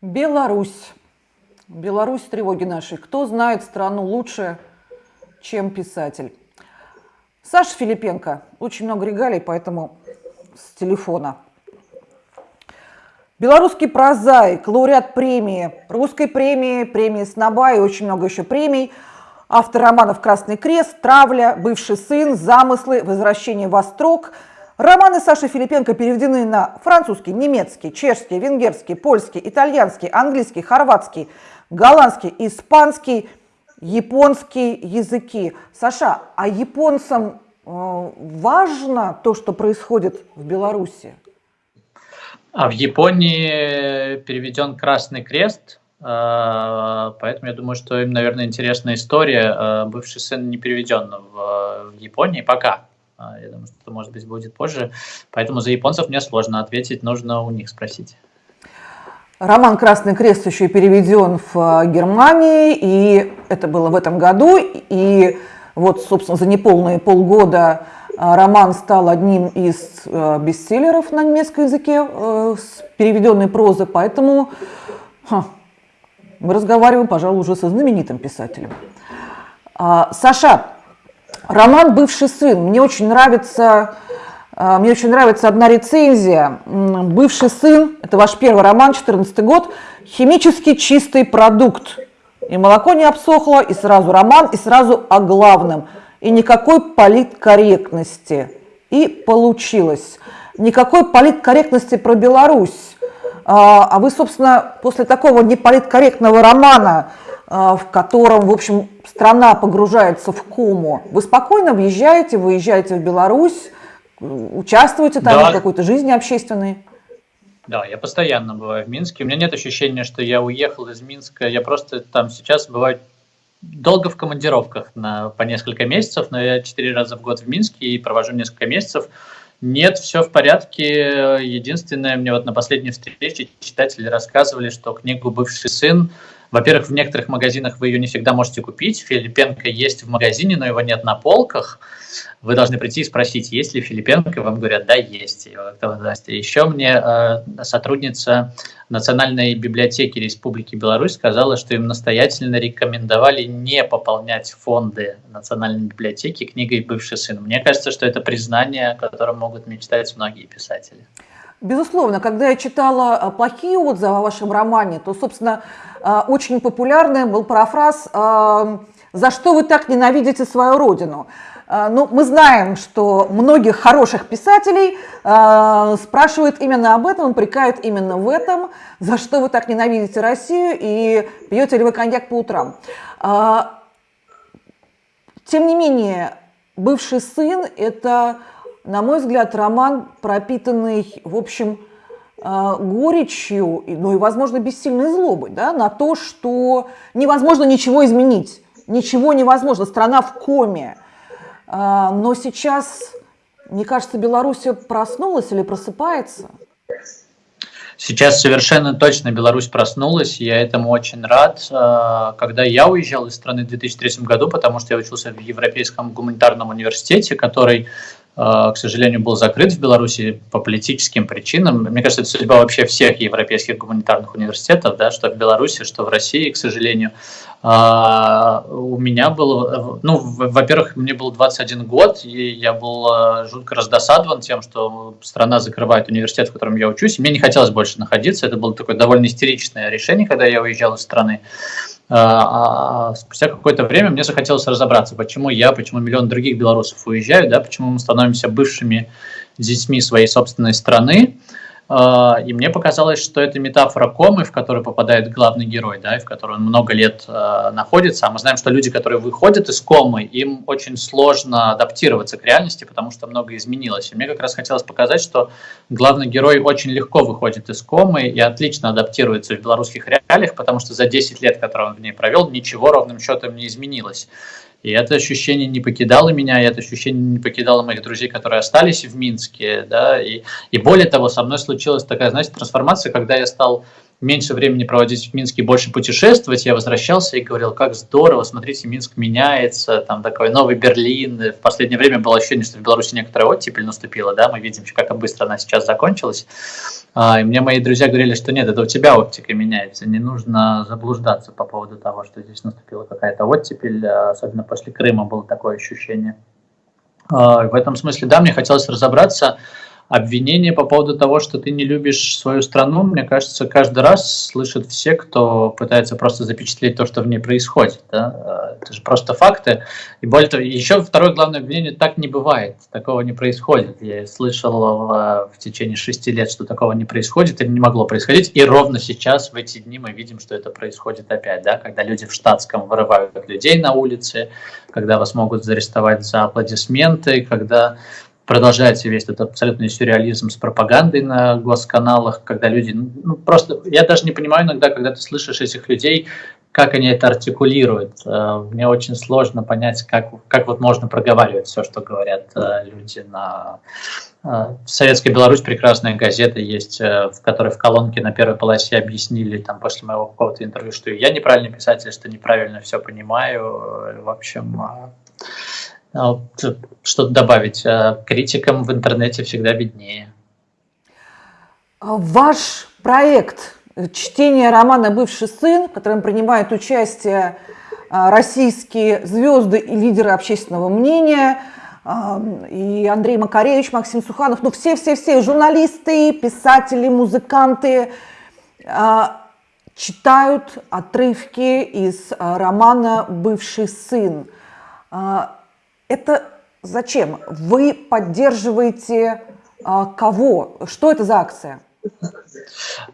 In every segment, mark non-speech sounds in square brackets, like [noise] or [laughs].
Беларусь. Беларусь тревоги нашей. Кто знает страну лучше, чем писатель? Саша Филипенко. Очень много регалий, поэтому с телефона. Белорусский прозаик, лауреат премии, русской премии, премии Сноба и очень много еще премий. Автор романов «Красный крест», «Травля», «Бывший сын», «Замыслы», «Возвращение в Острог», Романы Саши Филипенко переведены на французский, немецкий, чешский, венгерский, польский, итальянский, английский, хорватский, голландский, испанский, японский языки. Саша, а японцам э, важно то, что происходит в Беларуси? А в Японии переведен Красный Крест, э, поэтому я думаю, что им, наверное, интересная история. Э, бывший сын не переведен в Японии пока. А, я думаю, что это, может быть, будет позже. Поэтому за японцев мне сложно ответить, нужно у них спросить. Роман «Красный крест» еще и переведен в а, Германии, и это было в этом году. И вот, собственно, за неполные полгода а, роман стал одним из бестселлеров на немецком языке с переведенной прозы, поэтому мы разговариваем, пожалуй, уже со знаменитым писателем. Саша, Роман «Бывший сын». Мне очень нравится, а, мне очень нравится одна рецензия. «Бывший сын» – это ваш первый роман, 14 год, химически чистый продукт. И молоко не обсохло, и сразу роман, и сразу о главном. И никакой политкорректности. И получилось. Никакой политкорректности про Беларусь. А, а вы, собственно, после такого неполиткорректного романа – а, в котором, в общем, страна погружается в кому. Вы спокойно въезжаете, выезжаете в Беларусь, участвуете там да. в какой-то жизни общественной? Да, я постоянно бываю в Минске. У меня нет ощущения, что я уехал из Минска. Я просто там сейчас бываю долго в командировках на, по несколько месяцев, но я четыре раза в год в Минске и провожу несколько месяцев. Нет, все в порядке. Единственное, мне вот на последней встрече читатели рассказывали, что книгу «Бывший сын» Во-первых, в некоторых магазинах вы ее не всегда можете купить. Филипенко есть в магазине, но его нет на полках. Вы должны прийти и спросить, есть ли Филипенко, и вам говорят, да, есть. Еще мне э, сотрудница Национальной библиотеки Республики Беларусь сказала, что им настоятельно рекомендовали не пополнять фонды Национальной библиотеки книгой «Бывший сын». Мне кажется, что это признание, о котором могут мечтать многие писатели. Безусловно, когда я читала а, плохие отзывы о вашем романе, то, собственно, а, очень популярным был парафраз а, «За что вы так ненавидите свою родину?». Ну, мы знаем, что многих хороших писателей спрашивают именно об этом, упрекают именно в этом, за что вы так ненавидите Россию и пьете ли вы коньяк по утрам. Тем не менее, бывший сын – это на мой взгляд, роман, пропитанный, в общем, а, горечью, ну и, возможно, бессильной злобой да, на то, что невозможно ничего изменить, ничего невозможно, страна в коме. А, но сейчас, мне кажется, Беларусь проснулась или просыпается. Сейчас совершенно точно Беларусь проснулась, я этому очень рад. А, когда я уезжал из страны в 2003 году, потому что я учился в Европейском гуманитарном университете, который Э, к сожалению, был закрыт в Беларуси по политическим причинам. Мне кажется, это судьба вообще всех европейских гуманитарных университетов, да, что в Беларуси, что в России, к сожалению. А, у меня было, ну, во-первых, мне был 21 год, и я был э, жутко раздосадован тем, что страна закрывает университет, в котором я учусь, и мне не хотелось больше находиться. Это было такое довольно истеричное решение, когда я уезжал из страны. А, а спустя какое-то время мне захотелось разобраться, почему я, почему миллион других белорусов уезжают, да, почему мы становимся бывшими детьми своей собственной страны, а, и мне показалось, что это метафора комы, в которую попадает главный герой, да, и в которой он много лет э, находится. А мы знаем, что люди, которые выходят из комы, им очень сложно адаптироваться к реальности, потому что много изменилось. И мне как раз хотелось показать, что главный герой очень легко выходит из комы и отлично адаптируется в белорусских реалиях, потому что за 10 лет, которые он в ней провел, ничего ровным счетом не изменилось. И это ощущение не покидало меня, и это ощущение не покидало моих друзей, которые остались в Минске. Да, и, и более того, со мной случилась такая, знаете, трансформация, когда я стал меньше времени проводить в Минске, больше путешествовать, я возвращался и говорил, как здорово, смотрите, Минск меняется, там такой новый Берлин. В последнее время было ощущение, что в Беларуси некоторая оттепель наступила, да, мы видим, как быстро она сейчас закончилась. А, и мне мои друзья говорили, что нет, это у тебя оптика меняется, не нужно заблуждаться по поводу того, что здесь наступила какая-то оттепель, а, особенно после Крыма было такое ощущение. А, в этом смысле, да, мне хотелось разобраться, обвинения по поводу того, что ты не любишь свою страну, мне кажется, каждый раз слышат все, кто пытается просто запечатлеть то, что в ней происходит. Да? Это же просто факты. И более того, еще второе главное обвинение, так не бывает, такого не происходит. Я слышал в, в течение шести лет, что такого не происходит или не могло происходить, и ровно сейчас, в эти дни, мы видим, что это происходит опять, да? когда люди в штатском вырывают людей на улице, когда вас могут зарестовать за аплодисменты, когда продолжается весь этот абсолютный сюрреализм с пропагандой на госканалах, когда люди, ну, просто, я даже не понимаю иногда, когда ты слышишь этих людей, как они это артикулируют. Э, мне очень сложно понять, как, как вот можно проговаривать все, что говорят э, люди на... Э, в Советской Беларусь прекрасная газета есть, в которой в колонке на первой полосе объяснили там после моего какого-то интервью, что я неправильный писатель, что неправильно все понимаю. В общем, а что-то добавить. А критикам в интернете всегда виднее. А ваш проект чтение романа «Бывший сын», в котором принимают участие российские звезды и лидеры общественного мнения, и Андрей Макаревич, Максим Суханов, ну все-все-все, журналисты, писатели, музыканты, читают отрывки из романа «Бывший сын». Это зачем? Вы поддерживаете а, кого? Что это за акция?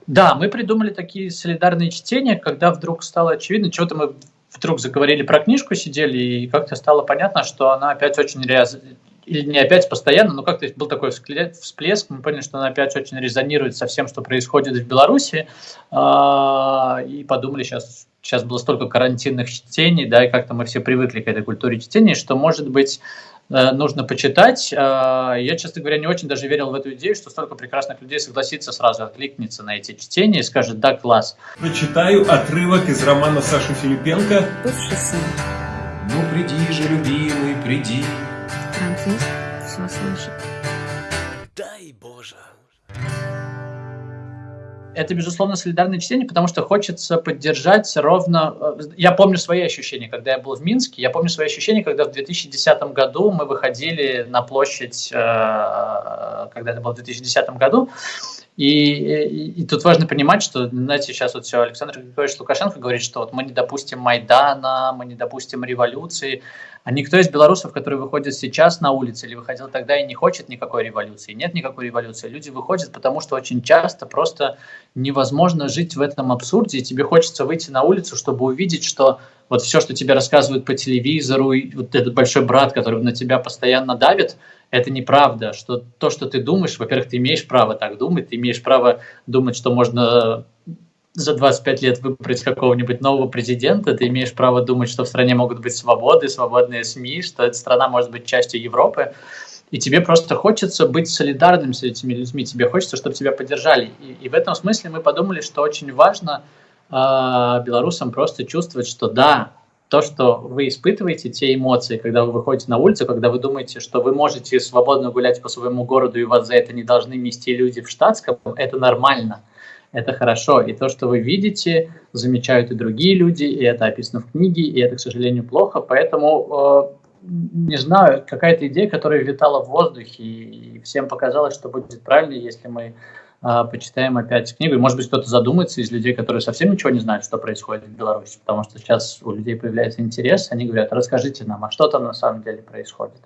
Да, мы придумали такие солидарные чтения, когда вдруг стало очевидно, что-то мы вдруг заговорили про книжку, сидели, и как-то стало понятно, что она опять очень рез... или не опять постоянно, но как-то был такой всплеск, мы поняли, что она опять очень резонирует со всем, что происходит в Беларуси, а, и подумали, сейчас сейчас было столько карантинных чтений, да, и как-то мы все привыкли к этой культуре чтения, что, может быть, э, нужно почитать. Э, я, честно говоря, не очень даже верил в эту идею, что столько прекрасных людей согласится сразу откликнется на эти чтения и скажет «да, класс». Прочитаю отрывок из романа Саши Филипенко «Бывший сын». Ну, приди же, любимый, приди. Франциск все слышит. Дай Боже это, безусловно, солидарное чтение, потому что хочется поддержать ровно... Э, я помню свои ощущения, когда я был в Минске, я помню свои ощущения, когда в 2010 году мы выходили на площадь, э, когда это было в 2010 году, и, и, и тут важно понимать, что, знаете, сейчас вот все Александр Григорьевич Лукашенко говорит, что вот мы не допустим Майдана, мы не допустим революции, а никто из белорусов, которые выходят сейчас на улицы или выходил тогда и не хочет никакой революции, нет никакой революции. Люди выходят, потому что очень часто просто невозможно жить в этом абсурде, и тебе хочется выйти на улицу, чтобы увидеть, что вот все, что тебе рассказывают по телевизору, и вот этот большой брат, который на тебя постоянно давит, это неправда, что то, что ты думаешь, во-первых, ты имеешь право так думать, ты имеешь право думать, что можно за 25 лет выбрать какого-нибудь нового президента, ты имеешь право думать, что в стране могут быть свободы, свободные СМИ, что эта страна может быть частью Европы, и тебе просто хочется быть солидарным с этими людьми, тебе хочется, чтобы тебя поддержали. И, и в этом смысле мы подумали, что очень важно э, белорусам просто чувствовать, что да, то, что вы испытываете, те эмоции, когда вы выходите на улицу, когда вы думаете, что вы можете свободно гулять по своему городу и вас за это не должны нести люди в штатском, это нормально – это хорошо. И то, что вы видите, замечают и другие люди, и это описано в книге, и это, к сожалению, плохо. Поэтому, э, не знаю, какая-то идея, которая витала в воздухе, и всем показалось, что будет правильно, если мы почитаем опять книгу. И, может быть, кто-то задумается из людей, которые совсем ничего не знают, что происходит в Беларуси, потому что сейчас у людей появляется интерес, они говорят, расскажите нам, а что там на самом деле происходит.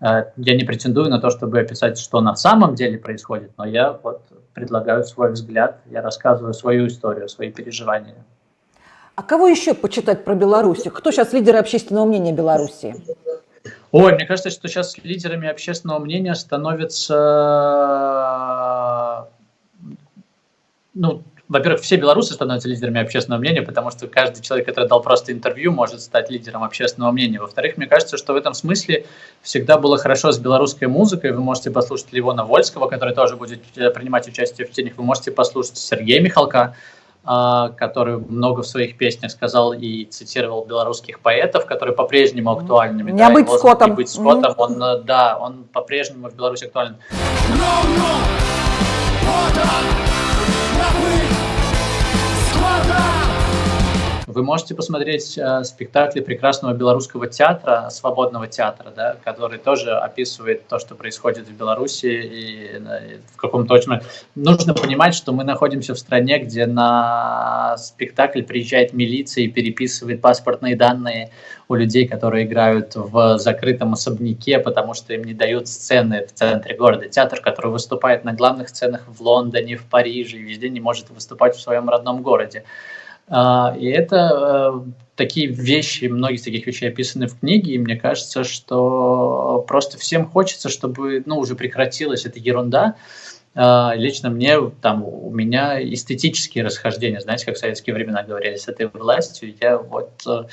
Э, я не претендую на то, чтобы описать, что на самом деле происходит, но я вот предлагаю свой взгляд, я рассказываю свою историю, свои переживания. А кого еще почитать про Беларусь? Кто сейчас лидеры общественного мнения Беларуси? Ой, мне кажется, что сейчас лидерами общественного мнения становятся ну, во-первых, все белорусы становятся лидерами общественного мнения, потому что каждый человек, который дал просто интервью, может стать лидером общественного мнения. Во-вторых, мне кажется, что в этом смысле всегда было хорошо с белорусской музыкой. Вы можете послушать Ливона Вольского, который тоже будет э, принимать участие в чтениях. Вы можете послушать Сергея Михалка, а, который много в своих песнях сказал и цитировал белорусских поэтов, которые по-прежнему актуальны. Не да, быть скотом. Не быть скотом, он, э, да, он по-прежнему в Беларуси актуален. No, no, Напыль, складай! Вы можете посмотреть э, спектакли прекрасного белорусского театра, свободного театра, да, который тоже описывает то, что происходит в Беларуси и, э, в каком-то очень... Нужно понимать, что мы находимся в стране, где на спектакль приезжает милиция и переписывает паспортные данные у людей, которые играют в закрытом особняке, потому что им не дают сцены в центре города. Театр, который выступает на главных сценах в Лондоне, в Париже, везде не может выступать в своем родном городе. А, и это э, такие вещи, многие из таких вещей описаны в книге, и мне кажется, что просто всем хочется, чтобы ну, уже прекратилась эта ерунда. А, лично мне, там, у меня эстетические расхождения, знаете, как в советские времена говорили, с этой властью, я вот, э,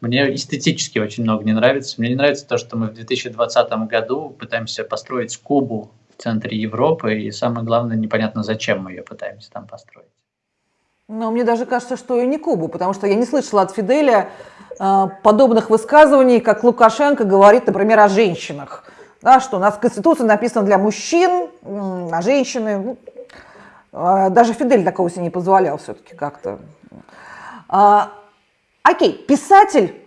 мне эстетически очень много не нравится. Мне не нравится то, что мы в 2020 году пытаемся построить Кубу в центре Европы, и самое главное, непонятно, зачем мы ее пытаемся там построить. Но мне даже кажется, что и не Кубу, потому что я не слышала от Фиделя э, подобных высказываний, как Лукашенко говорит, например, о женщинах. Да, что у нас Конституция написана для мужчин, а женщины... Э, даже Фидель такого себе не позволял все-таки как-то. А, окей, писатель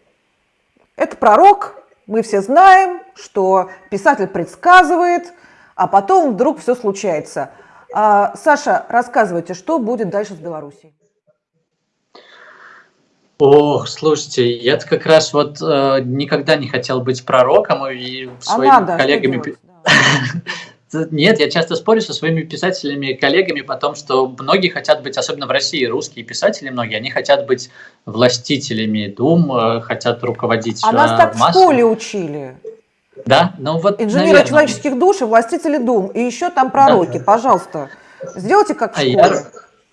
– это пророк, мы все знаем, что писатель предсказывает, а потом вдруг все случается – Саша, рассказывайте, что будет дальше с Белоруссией? Ох, слушайте, я как раз вот э, никогда не хотел быть пророком и а своими а надо, коллегами... [laughs] Нет, я часто спорю со своими писателями и коллегами по том, что многие хотят быть, особенно в России, русские писатели многие, они хотят быть властителями дум, э, хотят руководить А нас э, так массами. в школе учили. Да, ну вот, Инженеры наверное. человеческих душ и властители дум. И еще там пророки, да. пожалуйста. Сделайте как в а школе. Я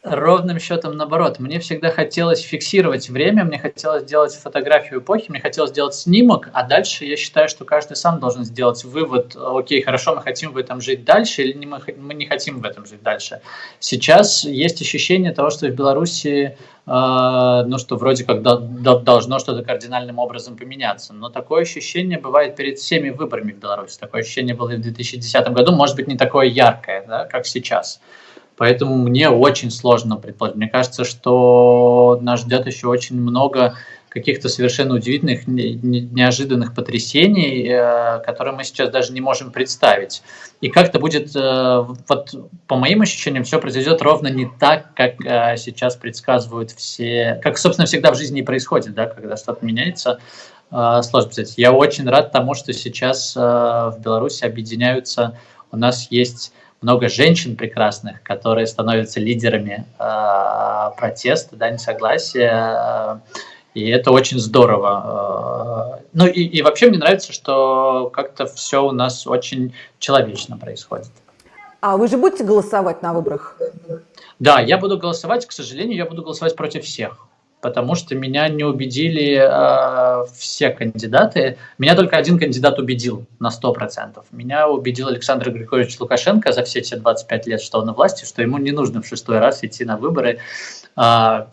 ровным счетом наоборот. Мне всегда хотелось фиксировать время, мне хотелось сделать фотографию эпохи, мне хотелось сделать снимок, а дальше я считаю, что каждый сам должен сделать вывод, окей, хорошо, мы хотим в этом жить дальше или мы, мы не хотим в этом жить дальше. Сейчас есть ощущение того, что в Беларуси Uh, ну, что вроде как до, до, должно что-то кардинальным образом поменяться. Но такое ощущение бывает перед всеми выборами в Беларуси. Такое ощущение было и в 2010 году, может быть, не такое яркое, да, как сейчас. Поэтому мне очень сложно предположить. Мне кажется, что нас ждет еще очень много каких-то совершенно удивительных, неожиданных потрясений, э, которые мы сейчас даже не можем представить. И как-то будет, э, вот по моим ощущениям, все произойдет ровно не так, как э, сейчас предсказывают все, как, собственно, всегда в жизни и происходит, да, когда что-то меняется. Сложно сказать. Я очень рад тому, что сейчас в Беларуси объединяются, у нас есть много женщин прекрасных, которые становятся лидерами э, протеста, да, несогласия. И это очень здорово. Ну и, и вообще мне нравится, что как-то все у нас очень человечно происходит. А вы же будете голосовать на выборах? Да, я буду голосовать, к сожалению, я буду голосовать против всех потому что меня не убедили э, все кандидаты. Меня только один кандидат убедил на 100%. Меня убедил Александр Григорьевич Лукашенко за все те 25 лет, что он на власти, что ему не нужно в шестой раз идти на выборы. Э,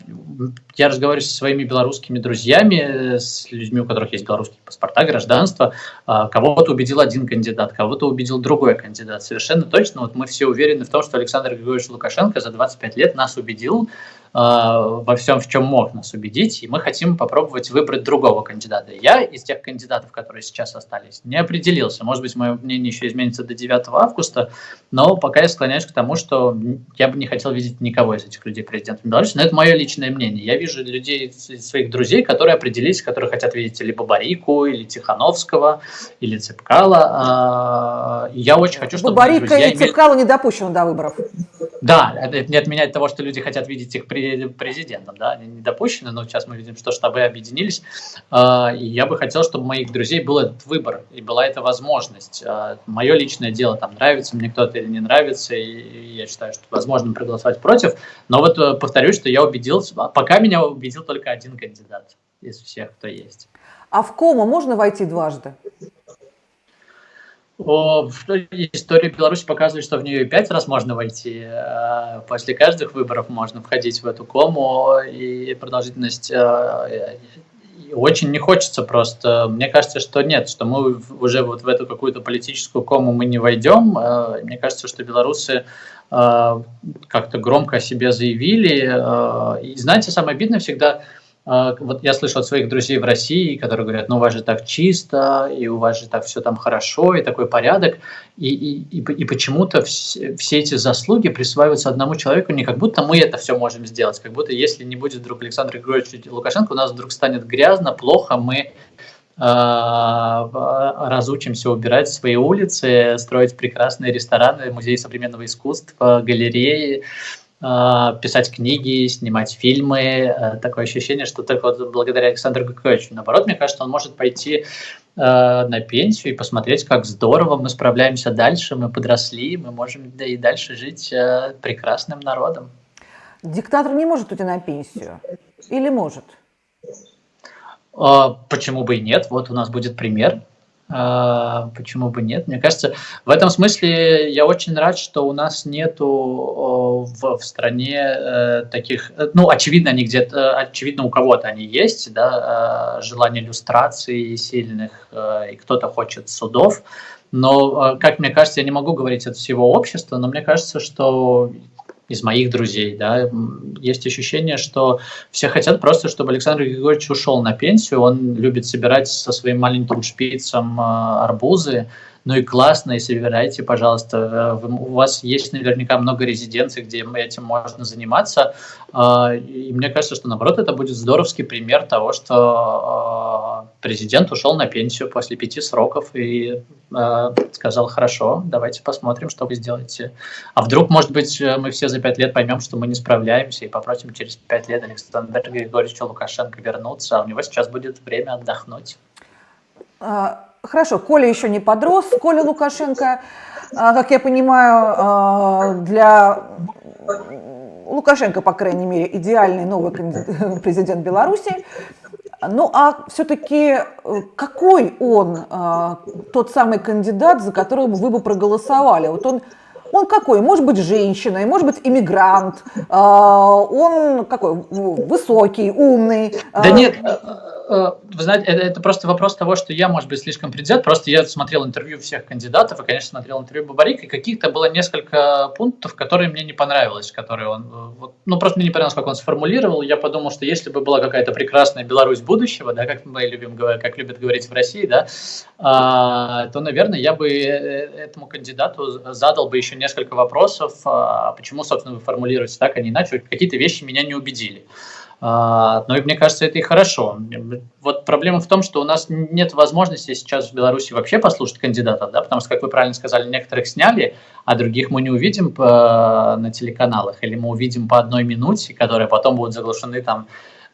я разговариваю со своими белорусскими друзьями, с людьми, у которых есть белорусские паспорта, гражданство. Э, кого-то убедил один кандидат, кого-то убедил другой кандидат. Совершенно точно. Вот мы все уверены в том, что Александр Григорьевич Лукашенко за 25 лет нас убедил, во всем, в чем мог нас убедить, и мы хотим попробовать выбрать другого кандидата. Я из тех кандидатов, которые сейчас остались, не определился. Может быть, мое мнение еще изменится до 9 августа, но пока я склоняюсь к тому, что я бы не хотел видеть никого из этих людей президентом Беларуси, но это мое личное мнение. Я вижу людей, своих друзей, которые определились, которые хотят видеть либо Барику, или Тихановского, или Цепкала. А, я очень хочу, чтобы Барика и Цепкала не допущены до выборов. Да, это не отменяет того, что люди хотят видеть их президентом, да, они не допущены, но сейчас мы видим, что штабы объединились, а, и я бы хотел, чтобы у моих друзей был этот выбор, и была эта возможность. А, Мое личное дело, там, нравится мне кто-то или не нравится, и я считаю, что возможно проголосовать против, но вот э, повторюсь, что я убедился, пока меня убедил только один кандидат из всех, кто есть. А в кому можно войти дважды? О, история Беларуси показывает, что в нее пять раз можно войти. А после каждых выборов можно входить в эту кому, и продолжительность э, очень не хочется просто. Мне кажется, что нет, что мы уже вот в эту какую-то политическую кому мы не войдем. Э, мне кажется, что белорусы э, как-то громко о себе заявили. И знаете, самое обидное всегда – вот я слышал от своих друзей в России, которые говорят, ну у вас же так чисто, и у вас же так все там хорошо, и такой порядок, и, и, и, и почему-то все, все эти заслуги присваиваются одному человеку, не как будто мы это все можем сделать, как будто если не будет вдруг Александра Григорьевича Лукашенко, у нас вдруг станет грязно, плохо, мы э, разучимся убирать свои улицы, строить прекрасные рестораны, музеи современного искусства, галереи, а, писать книги, снимать фильмы. Э, такое ощущение, что только вот благодаря Александру Григорьевичу. Наоборот, мне кажется, он может пойти э, на пенсию и посмотреть, как здорово мы справляемся дальше, мы подросли, мы можем да и дальше жить э, прекрасным народом. Диктатор не может уйти на пенсию? Или может? А, почему бы и нет? Вот у нас будет пример. А, почему бы нет? Мне кажется, в этом смысле я очень рад, что у нас нету в, в стране э, таких, ну, очевидно, они где-то, очевидно, у кого-то они есть, да, э, желание иллюстрации сильных, э, и кто-то хочет судов, но, как мне кажется, я не могу говорить от всего общества, но мне кажется, что из моих друзей, да, есть ощущение, что все хотят просто, чтобы Александр Григорьевич ушел на пенсию, он любит собирать со своим маленьким шпицем а, арбузы, ну и классно, и собирайте, пожалуйста. Э, у вас есть наверняка много резиденций, где этим можно заниматься. А, и мне кажется, что наоборот это будет здоровский пример того, что а, президент ушел на пенсию после пяти сроков и а, сказал, хорошо, давайте посмотрим, что вы сделаете. А вдруг, может быть, мы все за пять лет поймем, что мы не справляемся и попросим через пять лет Александра Григорьевича Лукашенко вернуться, а у него сейчас будет время отдохнуть. Хорошо, Коля еще не подрос. Коля Лукашенко, а, как я понимаю, а, для Лукашенко, по крайней мере, идеальный новый [laughs] президент Беларуси. Ну а все-таки какой он а, тот самый кандидат, за которого вы бы проголосовали? Вот он он какой? Может быть, женщиной, может быть, иммигрант. Он какой? Высокий, умный. Да нет, вы знаете, это, это просто вопрос того, что я, может быть, слишком предвзят. Просто я смотрел интервью всех кандидатов, и, конечно, смотрел интервью Бабарика, и каких-то было несколько пунктов, которые мне не понравилось, которые он, э, вот, ну, просто мне не понравилось, как он сформулировал. Я подумал, что если бы была какая-то прекрасная Беларусь будущего, да, как мы любим, как любят говорить в России, да, а, то, наверное, я бы э, этому кандидату задал бы еще несколько вопросов, а, почему, собственно, вы формулируете так, а не иначе. Какие-то вещи меня не убедили. А, но мне кажется, это и хорошо. Вот проблема в том, что у нас нет возможности сейчас в Беларуси вообще послушать кандидатов, да, потому что, как вы правильно сказали, некоторых сняли, а других мы не увидим по, на телеканалах, или мы увидим по одной минуте, которые потом будут заглушены там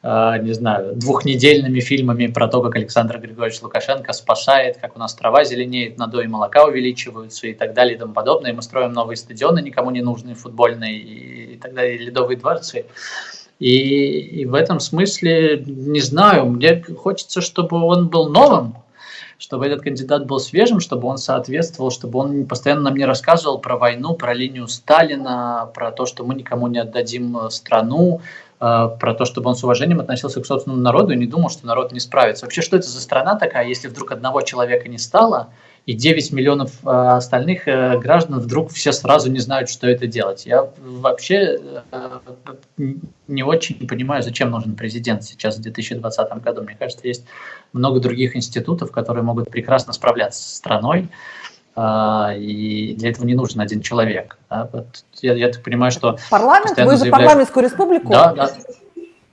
Uh, не знаю, двухнедельными фильмами про то, как Александр Григорьевич Лукашенко спасает, как у нас трава зеленеет, надои молока увеличиваются и так далее и тому подобное. И мы строим новые стадионы, никому не нужные, футбольные и, и так далее, ледовые дворцы. И, и в этом смысле, не знаю, мне хочется, чтобы он был новым, чтобы этот кандидат был свежим, чтобы он соответствовал, чтобы он постоянно нам не рассказывал про войну, про линию Сталина, про то, что мы никому не отдадим э, страну, про то, чтобы он с уважением относился к собственному народу и не думал, что народ не справится. Вообще, что это за страна такая, если вдруг одного человека не стало – и 9 миллионов э, остальных э, граждан вдруг все сразу не знают, что это делать. Я вообще э, не очень понимаю, зачем нужен президент сейчас в 2020 году. Мне кажется, есть много других институтов, которые могут прекрасно справляться с страной, и для этого не нужен один человек. Я, я так понимаю, что... Парламент? Вы за парламентскую республику? Да, да.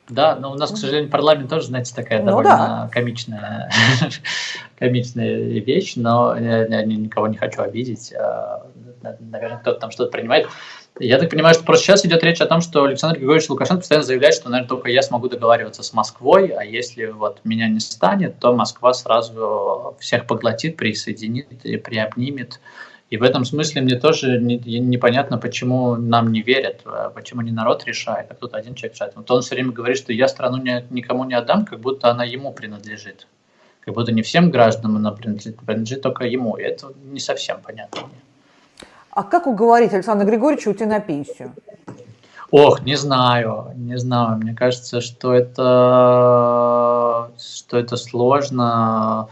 Да, но у нас, к сожалению, парламент тоже, знаете, такая ну, довольно да. комичная, [laughs] комичная вещь, но я, я никого не хочу обидеть. А, наверное, кто-то там что-то принимает. Я так понимаю, что просто сейчас идет речь о том, что Александр Григорьевич Лукашенко постоянно заявляет, что, наверное, только я смогу договариваться с Москвой, а если вот меня не станет, то Москва сразу всех поглотит, присоединит и приобнимет. И в этом смысле мне тоже не, непонятно, почему нам не верят, а почему не народ решает, а кто-то один человек решает. Вот он все время говорит, что я страну не, никому не отдам, как будто она ему принадлежит. как будто не всем гражданам она принадлежит, принадлежит только ему. И это не совсем понятно мне. А как уговорить Александра Григорьевича уйти на пенсию? Ох, не знаю, не знаю. Мне кажется, что это, что это сложно.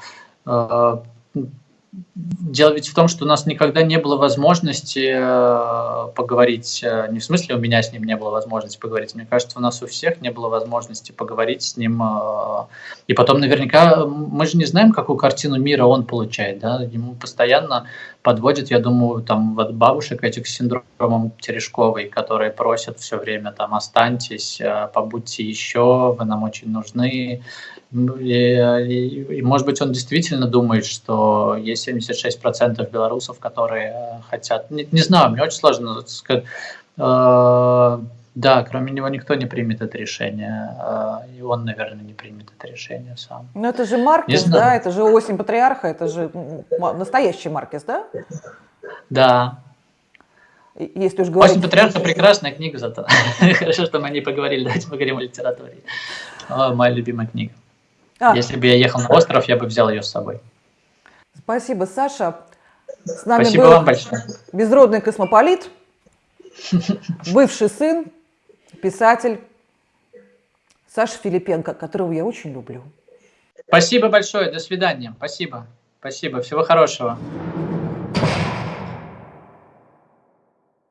Дело ведь в том, что у нас никогда не было возможности э, поговорить, э, не в смысле у меня с ним не было возможности поговорить, мне кажется, у нас у всех не было возможности поговорить с ним. э, И потом наверняка мы же не знаем, какую картину мира он получает, да, ему постоянно подводят, я думаю, там вот бабушек этих с синдромом Терешковой, которые просят все время там останьтесь, побудьте еще, вы нам очень нужны. Ну, И, и- и, может быть, он действительно думает, что есть 76% белорусов, которые э, хотят. Не, не знаю, мне очень сложно сказать. Э, Да, кроме него никто не примет это решение. э, И он, наверное, не примет это решение сам. Ну это же Маркес, да, это же осень патриарха, это же настоящий Маркес, да? Да. Если уж говорить... «Осень патриарха» прекрасная книга зато. [laughs] Хорошо, что мы не поговорили. Давайте поговорим о литературе. О, моя любимая книга. А, Если бы я ехал на остров, я бы взял ее с собой. Спасибо, Саша. С нами Спасибо был вам большое. безродный космополит, [laughs] бывший сын, писатель Саша Филипенко, которого я очень люблю. Спасибо большое. До свидания. Спасибо. Спасибо. Всего хорошего.